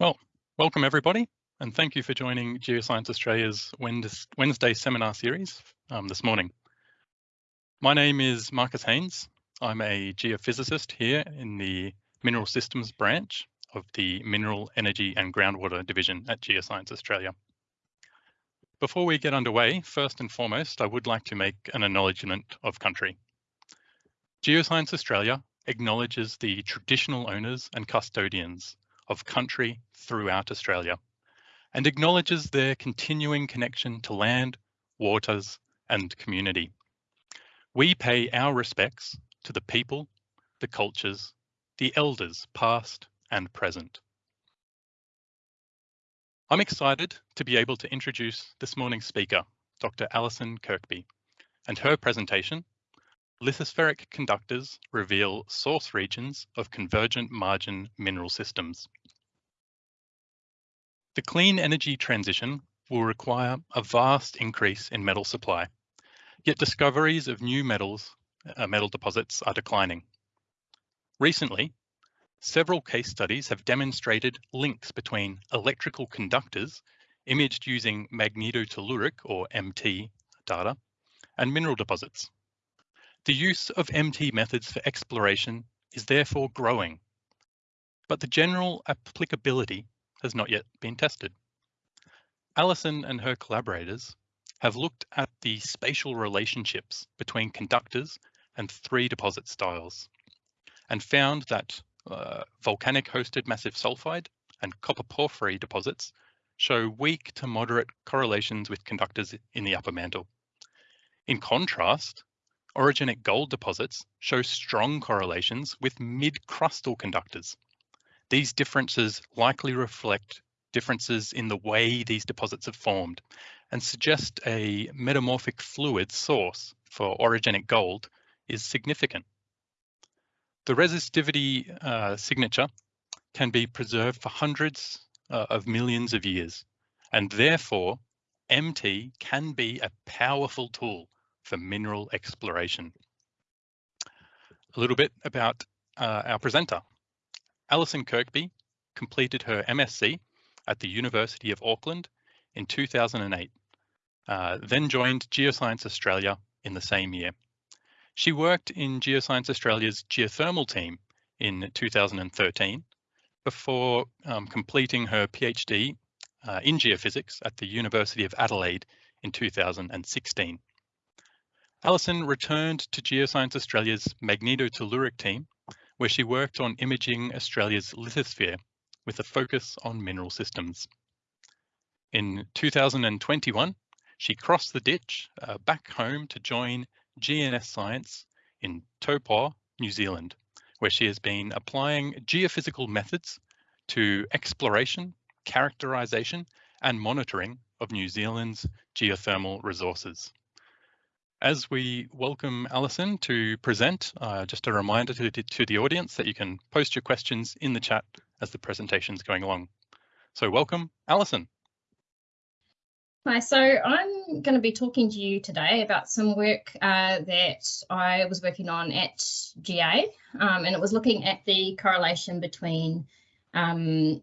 Well, welcome everybody, and thank you for joining Geoscience Australia's Wednesday seminar series um, this morning. My name is Marcus Haynes. I'm a geophysicist here in the Mineral Systems branch of the Mineral Energy and Groundwater Division at Geoscience Australia. Before we get underway, first and foremost, I would like to make an acknowledgement of country. Geoscience Australia acknowledges the traditional owners and custodians of country throughout Australia and acknowledges their continuing connection to land, waters and community. We pay our respects to the people, the cultures, the elders past and present. I'm excited to be able to introduce this morning's speaker, Dr. Alison Kirkby, and her presentation, Lithospheric Conductors Reveal Source Regions of Convergent Margin Mineral Systems. The clean energy transition will require a vast increase in metal supply, yet discoveries of new metals, uh, metal deposits are declining. Recently, several case studies have demonstrated links between electrical conductors imaged using magnetotelluric or MT data and mineral deposits. The use of MT methods for exploration is therefore growing, but the general applicability has not yet been tested. Alison and her collaborators have looked at the spatial relationships between conductors and three deposit styles and found that uh, volcanic hosted massive sulfide and copper porphyry deposits show weak to moderate correlations with conductors in the upper mantle. In contrast, orogenic gold deposits show strong correlations with mid-crustal conductors these differences likely reflect differences in the way these deposits are formed and suggest a metamorphic fluid source for orogenic gold is significant. The resistivity uh, signature can be preserved for hundreds uh, of millions of years, and therefore MT can be a powerful tool for mineral exploration. A little bit about uh, our presenter. Alison Kirkby completed her MSc at the University of Auckland in 2008, uh, then joined Geoscience Australia in the same year. She worked in Geoscience Australia's geothermal team in 2013 before um, completing her PhD uh, in geophysics at the University of Adelaide in 2016. Alison returned to Geoscience Australia's magnetotelluric team where she worked on imaging Australia's lithosphere with a focus on mineral systems. In 2021, she crossed the ditch uh, back home to join GNS Science in Taupo, New Zealand, where she has been applying geophysical methods to exploration, characterization and monitoring of New Zealand's geothermal resources. As we welcome Alison to present, uh, just a reminder to, to the audience that you can post your questions in the chat as the presentation is going along. So welcome, Alison. Hi, so I'm going to be talking to you today about some work uh, that I was working on at GA, um, and it was looking at the correlation between um,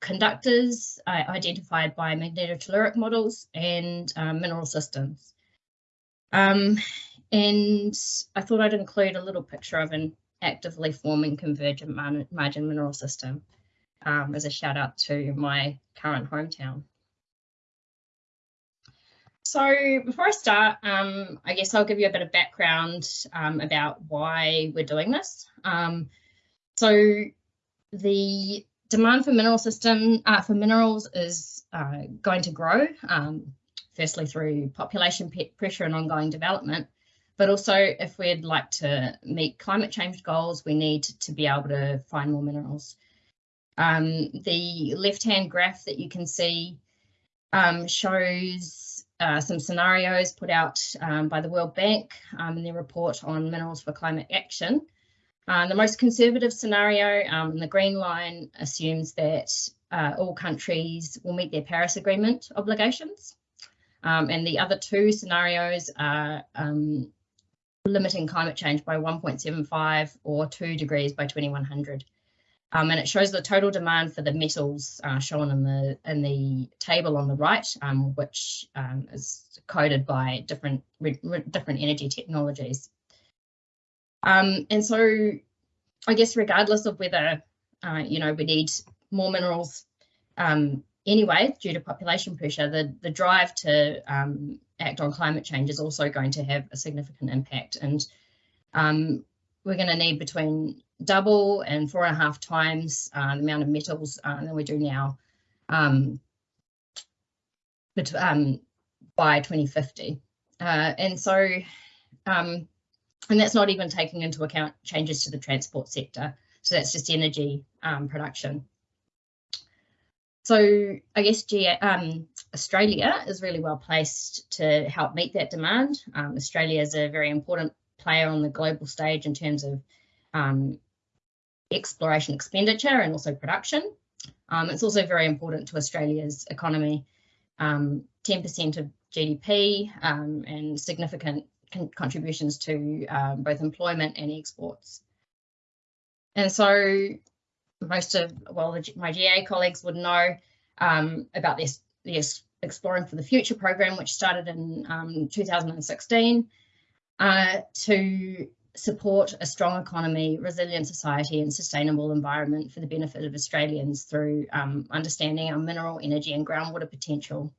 conductors uh, identified by magnetotelluric models and um, mineral systems. Um, and I thought I'd include a little picture of an actively forming convergent margin mineral system um, as a shout out to my current hometown. So before I start, um, I guess I'll give you a bit of background um, about why we're doing this. Um, so the demand for mineral system uh, for minerals is uh, going to grow. Um, firstly through population pressure and ongoing development, but also if we'd like to meet climate change goals, we need to be able to find more minerals. Um, the left-hand graph that you can see um, shows uh, some scenarios put out um, by the World Bank um, in their report on minerals for climate action. Uh, the most conservative scenario um, in the green line assumes that uh, all countries will meet their Paris Agreement obligations. Um, and the other two scenarios are um, limiting climate change by 1.75 or 2 degrees by 2100. Um, and it shows the total demand for the metals uh, shown in the in the table on the right, um, which um, is coded by different different energy technologies. Um, and so, I guess regardless of whether uh, you know we need more minerals um, anyway due to population pressure, the the drive to um, act on climate change is also going to have a significant impact. And we're going to need between double and four and a half times uh, the amount of metals uh, than we do now um, but, um, by 2050. Uh, and so, um, and that's not even taking into account changes to the transport sector. So that's just energy um, production. So I guess um, Australia is really well placed to help meet that demand. Um, Australia is a very important player on the global stage in terms of um, exploration expenditure and also production. Um, it's also very important to Australia's economy. 10% um, of GDP um, and significant con contributions to both employment and exports. And so most of, well, the, my GA colleagues would know um, about this, this Exploring for the Future program, which started in um, 2016 uh, to support a strong economy, resilient society and sustainable environment for the benefit of Australians through um, understanding our mineral, energy and groundwater potential.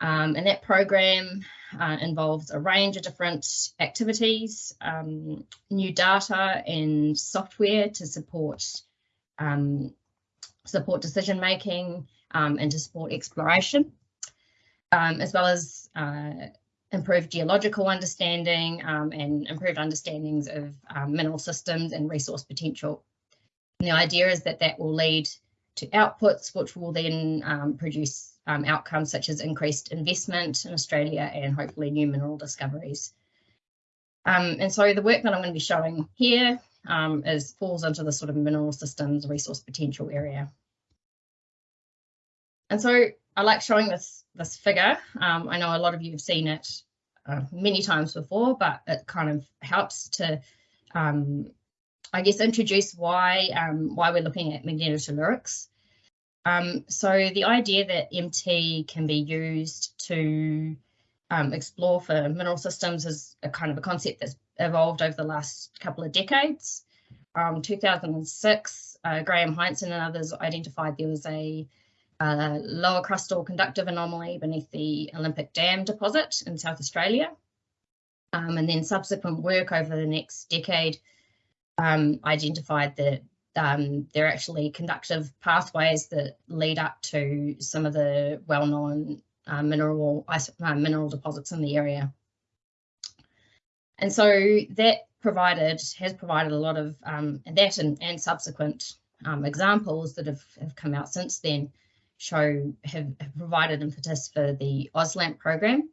Um, and that program uh, involves a range of different activities, um, new data and software to support um, support decision making um, and to support exploration, um, as well as uh, improved geological understanding um, and improved understandings of mineral systems and resource potential. And the idea is that that will lead to outputs which will then um, produce um, outcomes such as increased investment in Australia and hopefully new mineral discoveries. Um, and so the work that I'm going to be showing here um, is falls into the sort of mineral systems resource potential area. And so I like showing this this figure. Um, I know a lot of you have seen it uh, many times before, but it kind of helps to, um, I guess, introduce why um, why we're looking at magnetotellurics. Um, so the idea that MT can be used to um, explore for mineral systems is a kind of a concept that's evolved over the last couple of decades. Um, 2006, uh, Graham Heinson and others identified there was a a lower crustal conductive anomaly beneath the Olympic Dam deposit in South Australia. Um, and then subsequent work over the next decade um, identified that um, there are actually conductive pathways that lead up to some of the well-known uh, mineral uh, mineral deposits in the area. And so that provided has provided a lot of um, that and, and subsequent um, examples that have, have come out since then show have, have provided impetus for the AusLAMP program.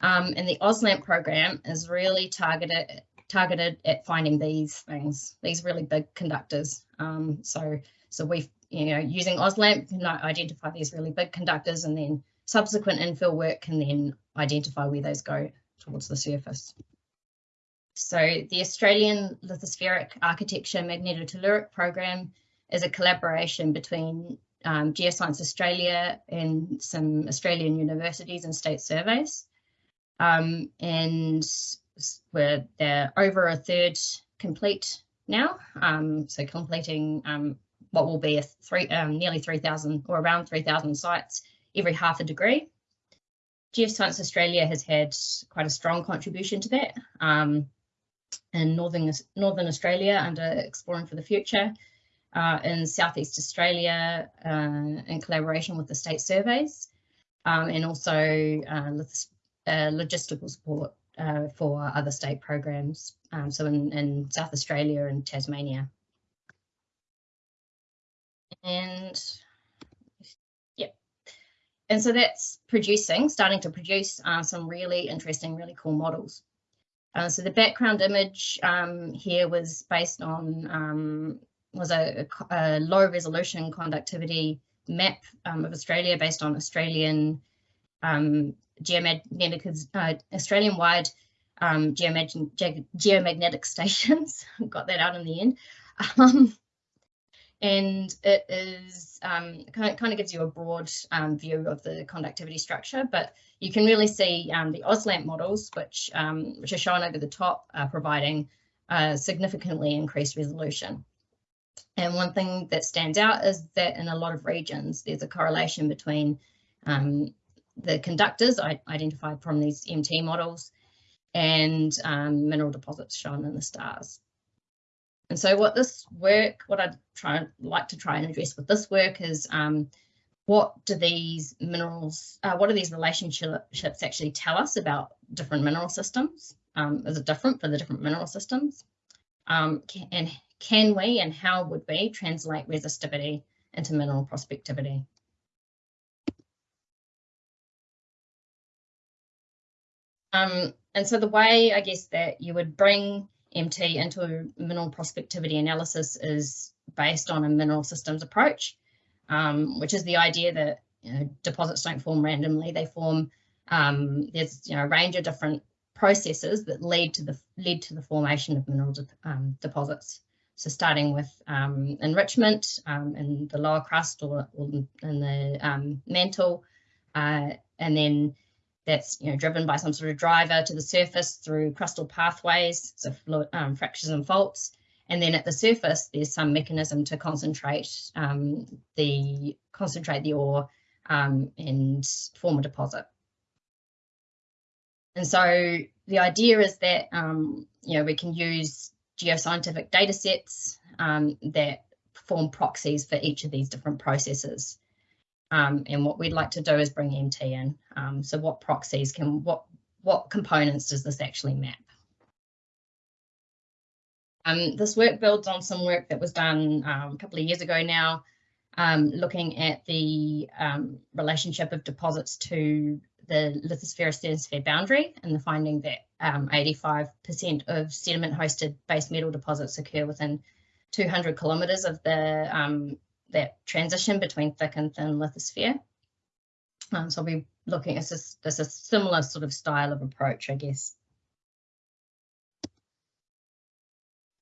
Um, and the AusLAMP program is really targeted targeted at finding these things, these really big conductors. Um, so so we've you know using AusLAMP can identify these really big conductors, and then subsequent infill work can then identify where those go towards the surface. So the Australian Lithospheric Architecture Magnetotelluric Program is a collaboration between um, Geoscience Australia and some Australian universities and state surveys. Um, and we're they're over a third complete now. Um, so completing um, what will be a three, um, nearly 3,000 or around 3,000 sites every half a degree. Geoscience Australia has had quite a strong contribution to that. Um, in Northern, Northern Australia under Exploring for the Future, uh, in Southeast Australia uh, in collaboration with the state surveys um, and also uh, uh logistical support uh, for other state programs. Um, so in, in, South Australia and Tasmania. And and so that's producing, starting to produce uh, some really interesting, really cool models. Uh, so the background image um, here was based on um, was a, a low resolution conductivity map um, of Australia based on Australian um, geomagnetic, uh, Australian wide um, geomagnetic, geomagnetic stations. Got that out in the end. And it is um, kind, of, kind of gives you a broad um, view of the conductivity structure, but you can really see um, the AusLAMP models, which, um, which are shown over the top, are providing uh, significantly increased resolution. And one thing that stands out is that in a lot of regions, there's a correlation between um, the conductors identified from these MT models and um, mineral deposits shown in the stars. And so what this work, what I'd try like to try and address with this work is um, what do these minerals, uh, what do these relationships actually tell us about different mineral systems? Um, is it different for the different mineral systems? Um, can, and can we and how would we translate resistivity into mineral prospectivity? Um, and so the way I guess that you would bring MT into mineral prospectivity analysis is based on a mineral systems approach, um, which is the idea that you know, deposits don't form randomly. They form, um, there's you know, a range of different processes that lead to the lead to the formation of mineral de um, deposits. So starting with um, enrichment um, in the lower crust or, or in the um, mantle, uh, and then that's you know driven by some sort of driver to the surface through crustal pathways, so um, fractures and faults. And then at the surface, there's some mechanism to concentrate um, the concentrate the ore um, and form a deposit. And so the idea is that um, you know we can use geoscientific data sets um, that form proxies for each of these different processes. Um, and what we'd like to do is bring MT in. Um, so what proxies can, what, what components does this actually map? Um, this work builds on some work that was done um, a couple of years ago now, um, looking at the um, relationship of deposits to the lithosphere asthenosphere boundary and the finding that 85% of sediment hosted base metal deposits occur within 200 kilometres of the that transition between thick and thin lithosphere. Um, so we're looking at this, this a similar sort of style of approach, I guess.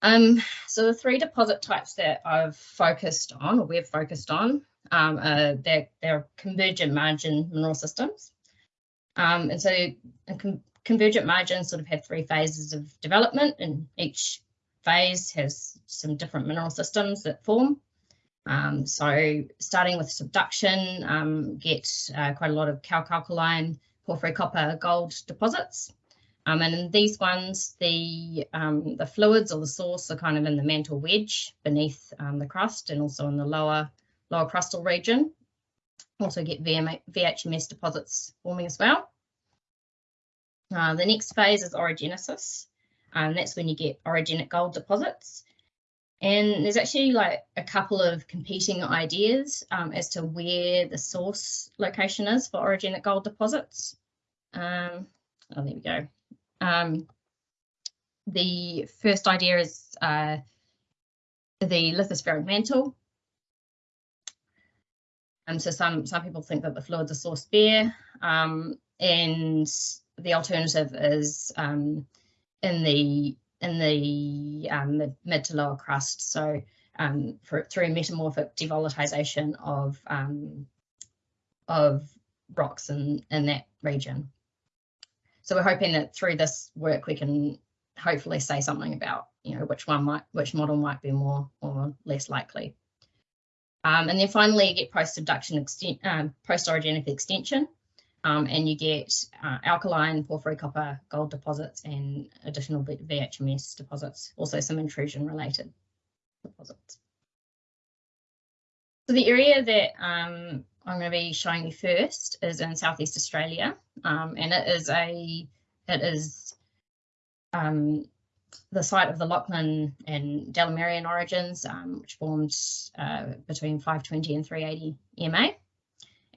Um, so the three deposit types that I've focused on, or we've focused on, um, are they're, they're convergent margin mineral systems. Um, and so con convergent margins sort of have three phases of development, and each phase has some different mineral systems that form. Um, so starting with subduction, um, get uh, quite a lot of calc-alkaline, porphyry copper, gold deposits. Um, and in these ones, the, um, the fluids or the source are kind of in the mantle wedge beneath um, the crust and also in the lower, lower crustal region. Also get VM VHMS deposits forming as well. Uh, the next phase is orogenesis. and that's when you get orogenic gold deposits. And there's actually like a couple of competing ideas um, as to where the source location is for orogenic gold deposits. Um, oh, there we go. Um, the first idea is uh, the lithospheric mantle. Um, so some, some people think that the fluids are sourced there, um, and the alternative is um, in the in the um, mid, mid, to lower crust. So um, for, through metamorphic devolatilization of um, of rocks in, in that region. So we're hoping that through this work we can hopefully say something about you know which one might which model might be more or less likely. Um, and then finally you get post-subduction extent, um, post-orogenic extension um, and you get uh, alkaline porphyry copper gold deposits and additional VHMS deposits, also some intrusion related deposits. So the area that um, I'm going to be showing you first is in Southeast Australia, um, and it is a it is um, the site of the Lachlan and Delamerian orogens, um, which formed uh, between 520 and 380 MA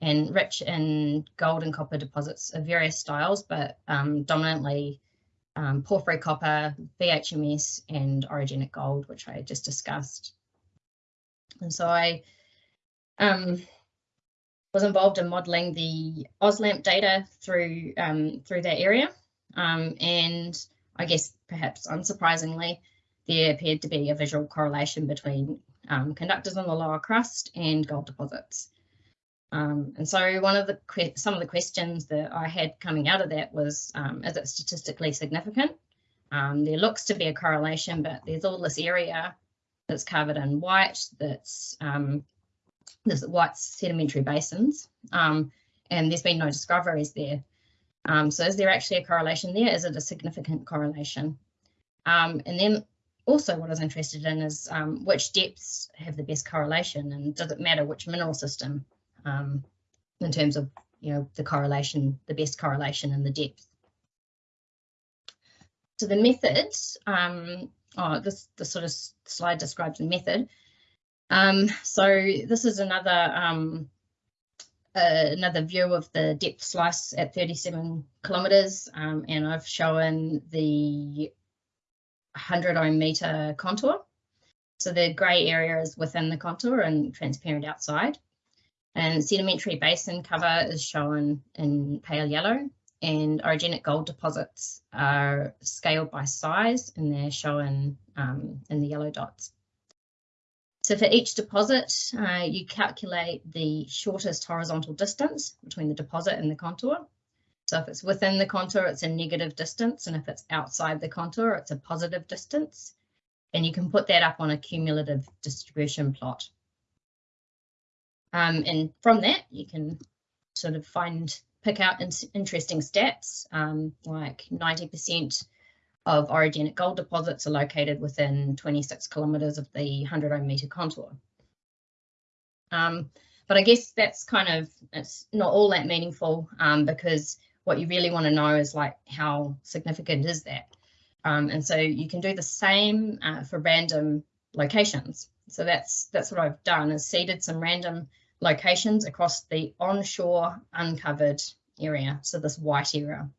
and rich in gold and copper deposits of various styles, but um, dominantly um, porphyry copper, VHMS, and orogenic gold, which I just discussed. And so I um, was involved in modelling the AusLAMP data through um, through that area, um, and I guess perhaps unsurprisingly, there appeared to be a visual correlation between um, conductors in the lower crust and gold deposits. Um, and so one of the some of the questions that I had coming out of that was, um, is it statistically significant? Um, there looks to be a correlation, but there's all this area that's covered in white that's um, there's white sedimentary basins, um, and there's been no discoveries there. Um, so is there actually a correlation there? Is it a significant correlation? and then also what I was interested in is which depths have the best correlation and does it matter which mineral system um, in terms of you know the correlation, the best correlation and the depth. So the method, um, oh, this, this sort of slide describes the method. Um, so this is another um, uh, another view of the depth slice at 37 kilometres, um, and I've shown the 100 ohm metre contour. So the grey area is within the contour and transparent outside. And sedimentary basin cover is shown in pale yellow and orogenic gold deposits are scaled by size and they're shown um, in the yellow dots. So for each deposit, uh, you calculate the shortest horizontal distance between the deposit and the contour. So if it's within the contour, it's a negative distance, and if it's outside the contour, it's a positive distance. And you can put that up on a cumulative distribution plot. Um, and from that, you can sort of find, pick out in, interesting stats, um, like 90% of orogenic gold deposits are located within 26 kilometres of the 100 ohm metre contour. Um, but I guess that's kind of, it's not all that meaningful um, because what you really want to know is like how significant is that? Um, and so you can do the same uh, for random locations. So that's that's what I've done is seeded some random locations across the onshore uncovered area, so this white area.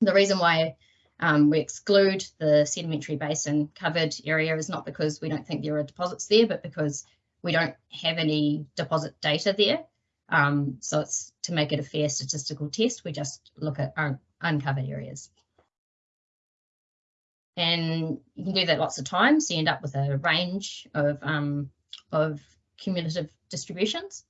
The reason why um, we exclude the sedimentary basin covered area is not because we don't think there are deposits there, but because we don't have any deposit data there. Um, so it's to make it a fair statistical test, we just look at un uncovered areas. And you can do that lots of times. So you end up with a range of, um, of cumulative distributions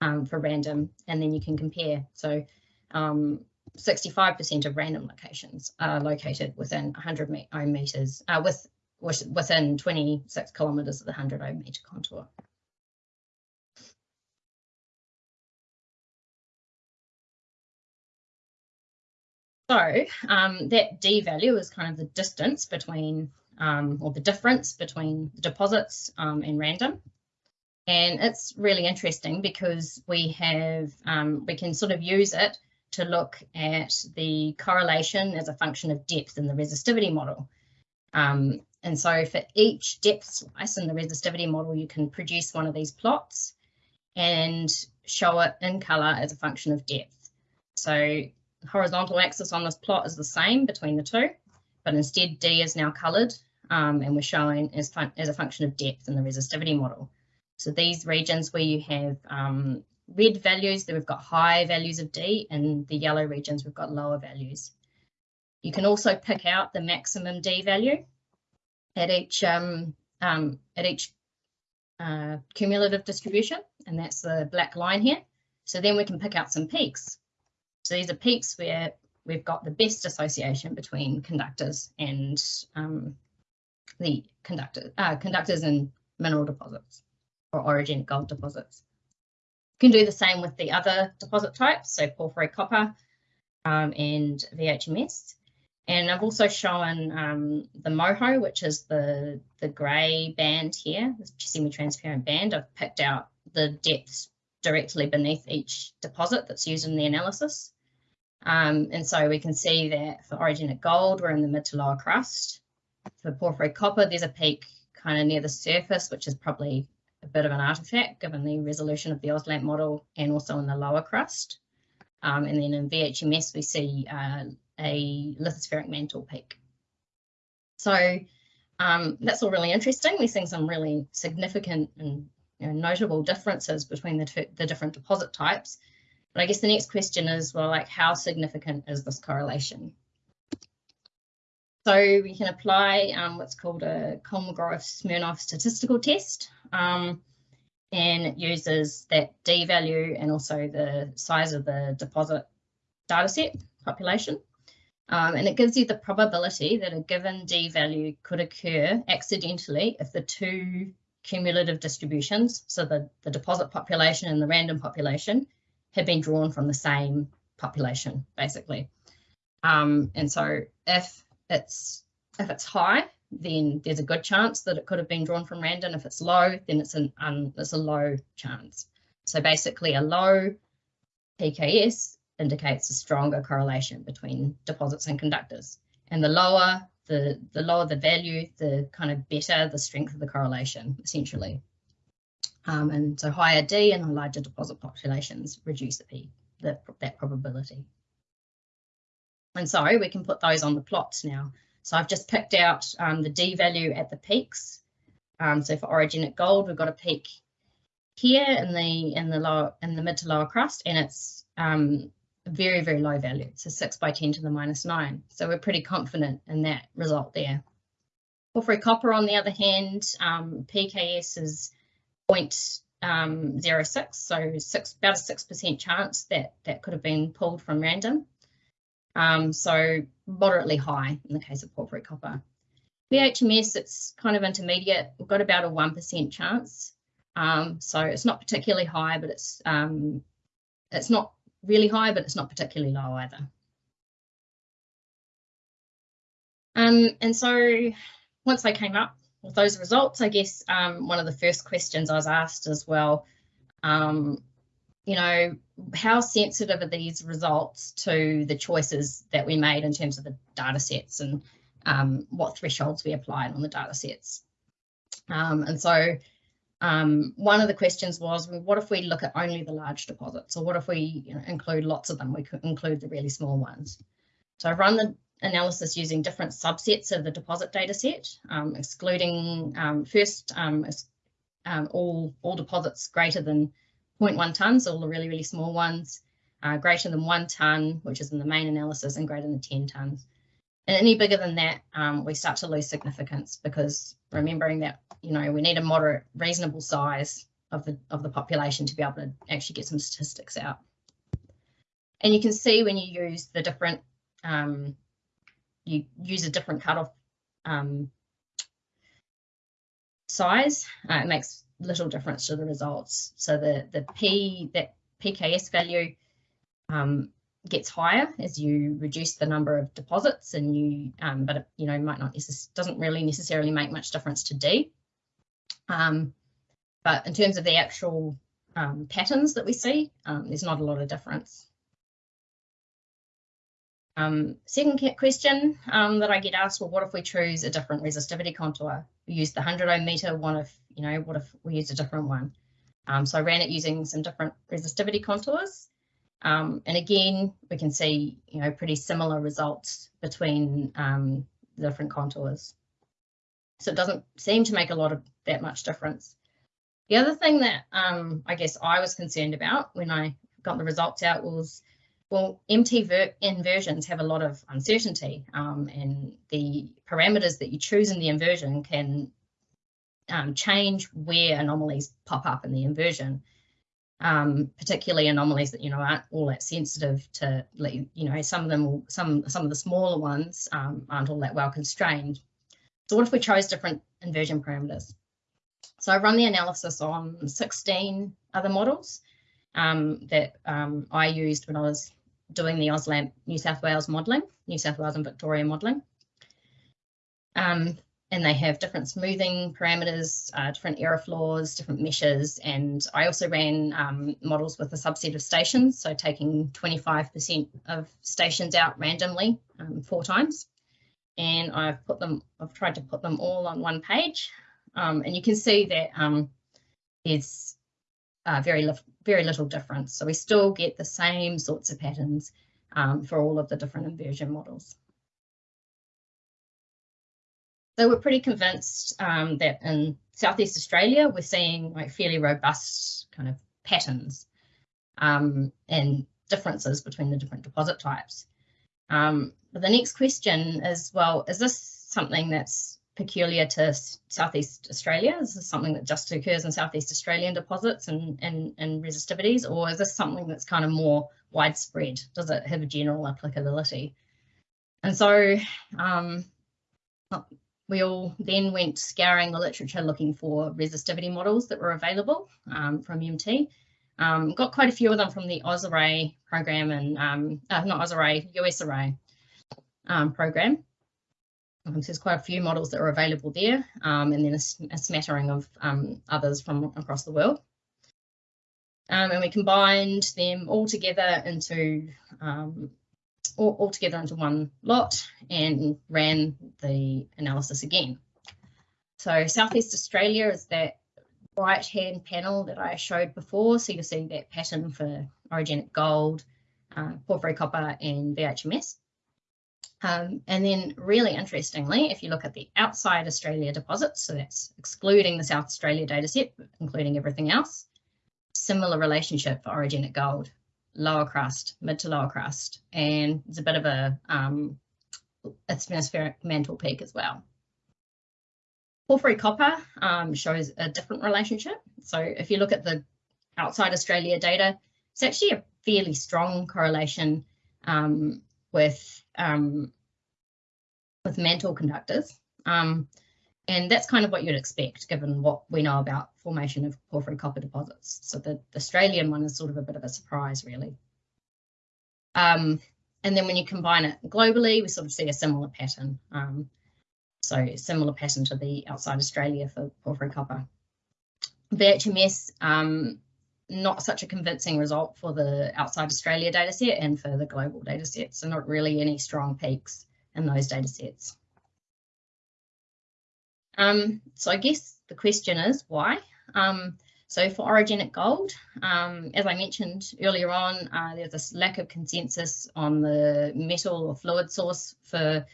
um, for random, and then you can compare. So 65% um, of random locations are located within 100 ohm meters, uh, with, within 26 kilometers of the 100 ohm meter contour. So um, that D value is kind of the distance between, um, or the difference between the deposits um, and random. And it's really interesting because we have, um, we can sort of use it to look at the correlation as a function of depth in the resistivity model. Um, and so for each depth slice in the resistivity model, you can produce one of these plots and show it in color as a function of depth. So horizontal axis on this plot is the same between the two, but instead D is now colored um, and we're showing as, as a function of depth in the resistivity model. So these regions where you have um, red values, that we've got high values of D, and the yellow regions, we've got lower values. You can also pick out the maximum D value at each um, um, at each uh, cumulative distribution, and that's the black line here. So then we can pick out some peaks. So these are peaks where we've got the best association between conductors and um, the conductor, uh, conductors and mineral deposits or orogenic gold deposits. You can do the same with the other deposit types, so porphyry copper um, and VHMS. And I've also shown um, the MOHO, which is the, the grey band here, the semi-transparent band. I've picked out the depths directly beneath each deposit that's used in the analysis. Um, and so we can see that for orogenic gold, we're in the mid to lower crust. For porphyry copper, there's a peak kind of near the surface, which is probably a bit of an artifact given the resolution of the AusLAMP model and also in the lower crust. Um, and then in VHMS, we see uh, a lithospheric mantle peak. So um, that's all really interesting. We're seeing some really significant and you know, notable differences between the, two, the different deposit types. But I guess the next question is, well, like how significant is this correlation? So we can apply um, what's called a Kolmogorov-Smirnov statistical test. Um, and it uses that D value and also the size of the deposit dataset population. Um, and it gives you the probability that a given D value could occur accidentally if the two cumulative distributions, so the, the deposit population and the random population, have been drawn from the same population, basically. Um, and so if it's if it's high, then there's a good chance that it could have been drawn from random. If it's low, then it's an um, it's a low chance. So basically, a low PKS indicates a stronger correlation between deposits and conductors. And the lower the the lower the value, the kind of better the strength of the correlation, essentially. Um, and so higher D and larger deposit populations reduce the P, the, that probability. And so we can put those on the plots now. So I've just picked out um, the D value at the peaks. Um, so for orogenic gold, we've got a peak here in the in the lower in the mid to lower crust, and it's um, very very low value. So six by ten to the minus nine. So we're pretty confident in that result there. Porphyry copper, on the other hand, um, PKS is 0.06, um, so six, about a six percent chance that that could have been pulled from random. Um, so moderately high in the case of porphyry copper. VHMS, it's kind of intermediate. We've got about a 1% chance. Um, so it's not particularly high, but it's um, it's not really high, but it's not particularly low either. Um, and so once I came up with those results, I guess um, one of the first questions I was asked as well, um, you know, how sensitive are these results to the choices that we made in terms of the data sets and um, what thresholds we applied on the data sets. Um, and so um, one of the questions was, well, what if we look at only the large deposits? Or what if we you know, include lots of them? We could include the really small ones. So I've run the analysis using different subsets of the deposit data set, um, excluding um, first um, all, all deposits greater than 0.1 tonnes, all the really, really small ones, uh, greater than one tonne, which is in the main analysis, and greater than 10 tonnes. And any bigger than that, um, we start to lose significance because remembering that, you know, we need a moderate, reasonable size of the, of the population to be able to actually get some statistics out. And you can see when you use the different, um, you use a different cutoff um, size, uh, it makes little difference to the results. So the, the P, that PKS value um, gets higher as you reduce the number of deposits and you, um, but it, you know, might not, doesn't really necessarily make much difference to D. Um, but in terms of the actual um, patterns that we see, um, there's not a lot of difference. Um, second question um, that I get asked, well, what if we choose a different resistivity contour? We use the 100 ohm meter, one if, you know, what if we use a different one? Um, so I ran it using some different resistivity contours. Um, and again, we can see, you know, pretty similar results between um, the different contours. So it doesn't seem to make a lot of that much difference. The other thing that um, I guess I was concerned about when I got the results out was well, MT inversions have a lot of uncertainty um, and the parameters that you choose in the inversion can um, change where anomalies pop up in the inversion, um, particularly anomalies that, you know, aren't all that sensitive to, you know, some of them, will, some, some of the smaller ones um, aren't all that well constrained. So what if we chose different inversion parameters? So I run the analysis on 16 other models um, that um, I used when I was doing the AusLAMP New South Wales modelling, New South Wales and Victoria modelling. Um, and they have different smoothing parameters, uh, different error floors, different meshes. And I also ran um, models with a subset of stations, so taking 25% of stations out randomly um, four times. And I've put them, I've tried to put them all on one page. Um, and you can see that um, there's uh, very, very little difference. So we still get the same sorts of patterns um, for all of the different inversion models. So we're pretty convinced um, that in Southeast Australia, we're seeing like fairly robust kind of patterns um, and differences between the different deposit types. Um, but the next question is, well, is this something that's peculiar to Southeast Australia? Is this something that just occurs in Southeast Australian deposits and, and, and resistivities, or is this something that's kind of more widespread? Does it have a general applicability? And so um, we all then went scouring the literature looking for resistivity models that were available um, from MT. Um, got quite a few of them from the AusArray program and um, uh, not AusArray, USArray um, program. Um, so there's quite a few models that are available there, um, and then a, a smattering of um, others from across the world. And we combined them all together into all, all, together into one lot and ran the analysis again. So Southeast Australia is that right hand panel that I showed before. So you'll see that pattern for orogenic gold, uh, porphyry copper and VHMS. Um, and then really interestingly, if you look at the outside Australia deposits, so that's excluding the South Australia dataset, including everything else, similar relationship for orogenic gold, lower crust, mid to lower crust, and there's a bit of a um, atmospheric mantle peak as well. Porphyry copper um, shows a different relationship. So if you look at the outside Australia data, it's actually a fairly strong correlation um, with um, with mantle conductors. Um, and that's kind of what you'd expect given what we know about formation of porphyry copper deposits. So the, the Australian one is sort of a bit of a surprise really. Um, and then when you combine it globally, we sort of see a similar pattern. Um, so similar pattern to the outside Australia for porphyry copper. VHMS, um, not such a convincing result for the outside Australia dataset and for the global dataset. So not really any strong peaks in those datasets. Um, so I guess the question is why? Um, so for orogenic gold, um, as I mentioned earlier on, uh, there's this lack of consensus on the metal or fluid source for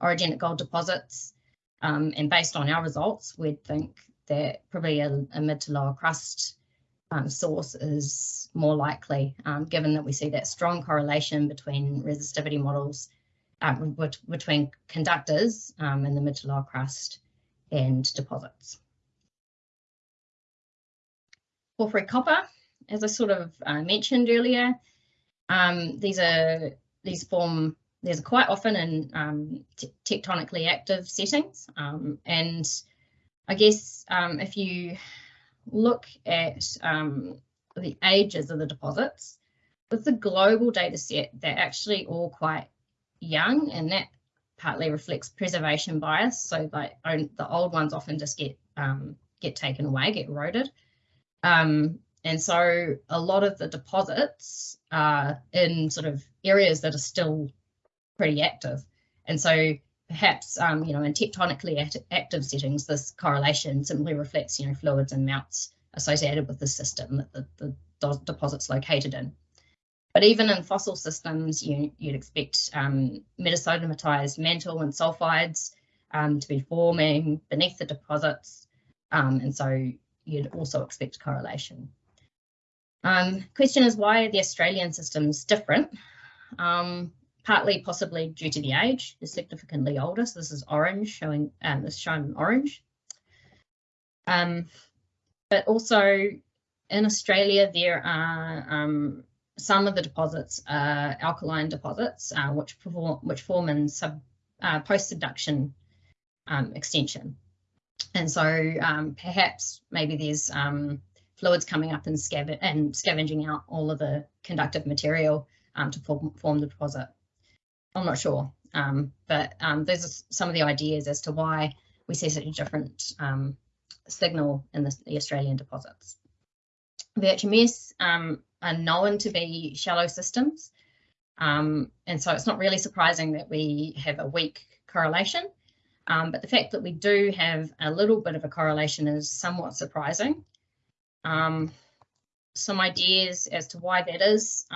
orogenic gold deposits. Um, and based on our results, we'd think that probably a, a mid to lower crust um, source is more likely, um, given that we see that strong correlation between resistivity models um, between conductors in the mid to lower crust and deposits. Porphyry copper, as I sort of uh, mentioned earlier, um, these are these form these are quite often in um, tectonically active settings, and I guess if you look at um, the ages of the deposits, with the global data set, they're actually all quite young and that partly reflects preservation bias. So like the old ones often just get um, get taken away, get eroded. Um, and so a lot of the deposits are in sort of areas that are still pretty active. And so perhaps, um, you know, in tectonically act active settings, this correlation simply reflects, you know, fluids and melts associated with the system that the, the deposit's located in. But even in fossil systems, you, would expect um, metasomatized mantle and sulfides um, to be forming beneath the deposits. Um, and so you'd also expect correlation. Um, question is why are the Australian systems different? Um, partly possibly due to the age, is significantly older. So this is orange showing, um, this shown in orange. Um, but also in Australia, there are some of the deposits are alkaline deposits, uh, which, perform, which form in sub, uh, post-subduction um, extension. And so um, perhaps maybe there's um, fluids coming up and, and scavenging out all of the conductive material um, to form, form the deposit. I'm not sure, um, but um, those are some of the ideas as to why we see such a different signal in the, the, Australian deposits. VHMS um, are known to be shallow systems, um, and so it's not really surprising that we have a weak correlation, um, but the fact that we do have a little bit of a correlation is somewhat surprising. some ideas as to why that is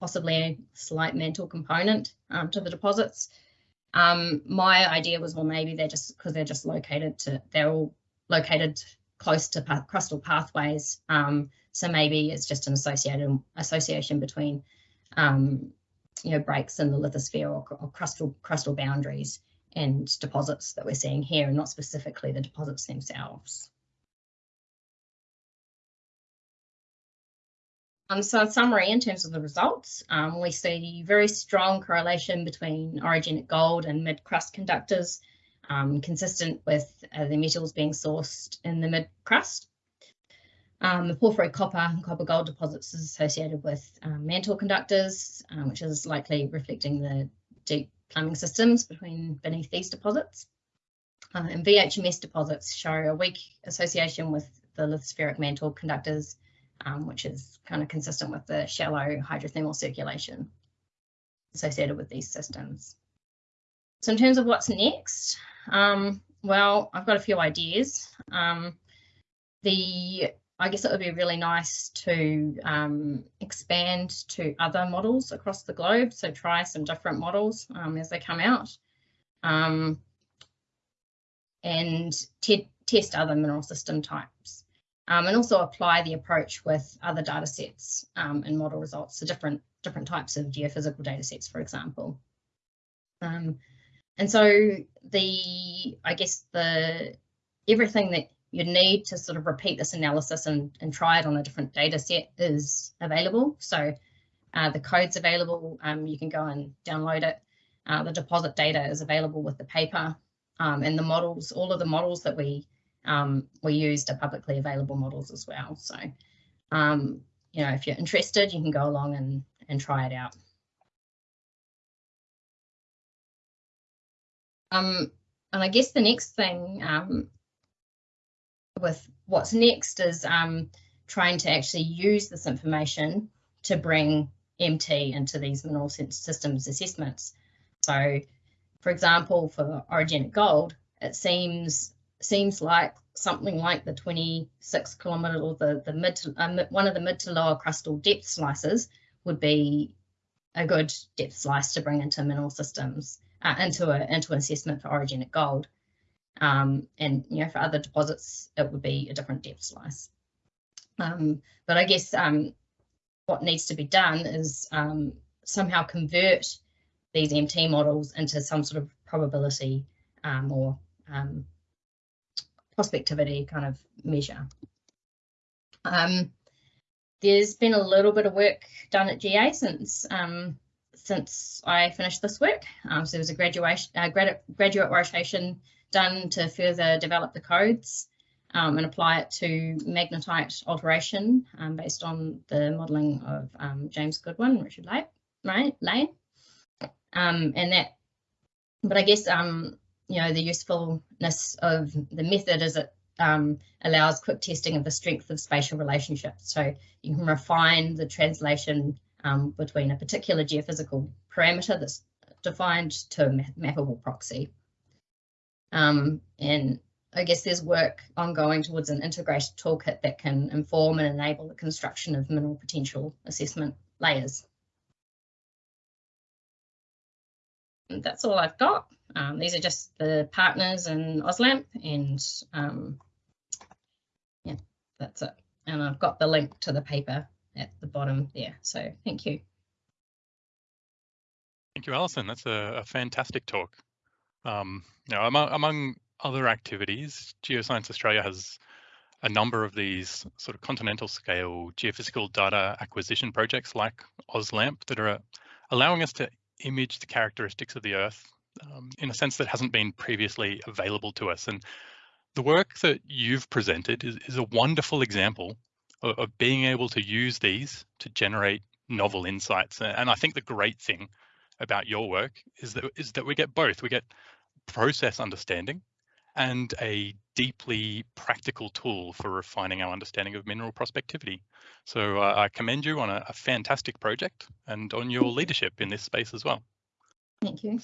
possibly a slight mantle component um, to the deposits. Um, my idea was, well, maybe they're just because they're just located to, they're all located close to crustal pathways. Um, so maybe it's just an associated association between um, you know, breaks in the lithosphere or, or crustal, crustal boundaries and deposits that we're seeing here, and not specifically the deposits themselves. Um, so in summary, in terms of the results, um, we see very strong correlation between orogenic gold and mid-crust conductors, um, consistent with uh, the metals being sourced in the mid-crust. Um, the porphyry copper and copper gold deposits is associated with um, mantle conductors, um, which is likely reflecting the deep plumbing systems between beneath these deposits. Uh, and VHMS deposits show a weak association with the lithospheric mantle conductors um, which is kind of consistent with the shallow hydrothermal circulation associated with these systems. So in terms of what's next, um, well, I've got a few ideas. Um, the I guess it would be really nice to um, expand to other models across the globe. So try some different models um, as they come out um, and test other mineral system types um, and also apply the approach with other data sets um, and model results, so different, different types of geophysical data sets, for example. Um, and so the, I guess the, everything that you need to sort of repeat this analysis and, and try it on a different data set is available. So uh, the code's available, um, you can go and download it. Uh, the deposit data is available with the paper um, and the models, all of the models that we um, we used are publicly available models as well. So, um, you know, if you're interested, you can go along and, and try it out. Um, and I guess the next thing um, with what's next is um, trying to actually use this information to bring MT into these mineral systems assessments. So, for example, for orogenic gold, it seems seems like something like the 26 kilometre or the, the mid to, uh, one of the mid to lower crustal depth slices would be a good depth slice to bring into mineral systems, uh, into, a, into an assessment for orogenic gold. Um, and you know, for other deposits, it would be a different depth slice. Um, but I guess um, what needs to be done is um, somehow convert these MT models into some sort of probability um, or um, prospectivity kind of measure. There's been a little bit of work done at GA since since I finished this work. So there was a graduation, uh, grad graduate rotation done to further develop the codes um, and apply it to magnetite alteration um, based on the modelling of um, James Goodwin, Richard Lane, right, Lane. And that, but I guess um, you know, the usefulness of the method is it um, allows quick testing of the strength of spatial relationships. So you can refine the translation um, between a particular geophysical parameter that's defined to a mappable proxy. Um, and I guess there's work ongoing towards an integrated toolkit that can inform and enable the construction of mineral potential assessment layers. And that's all I've got. Um, these are just the partners in AusLAMP and um, yeah, that's it. And I've got the link to the paper at the bottom there. So thank you. Thank you, Alison. That's a, a fantastic talk. Um, know, among, among other activities, Geoscience Australia has a number of these sort of continental scale geophysical data acquisition projects like AusLAMP that are allowing us to image the characteristics of the Earth um, in a sense that hasn't been previously available to us. And the work that you've presented is, is a wonderful example of, of, being able to use these to generate novel insights. And I think the great thing about your work is that is that we get both. We get process understanding and a deeply practical tool for refining our understanding of mineral prospectivity. So uh, I commend you on a, a fantastic project and on your leadership in this space as well. Thank you.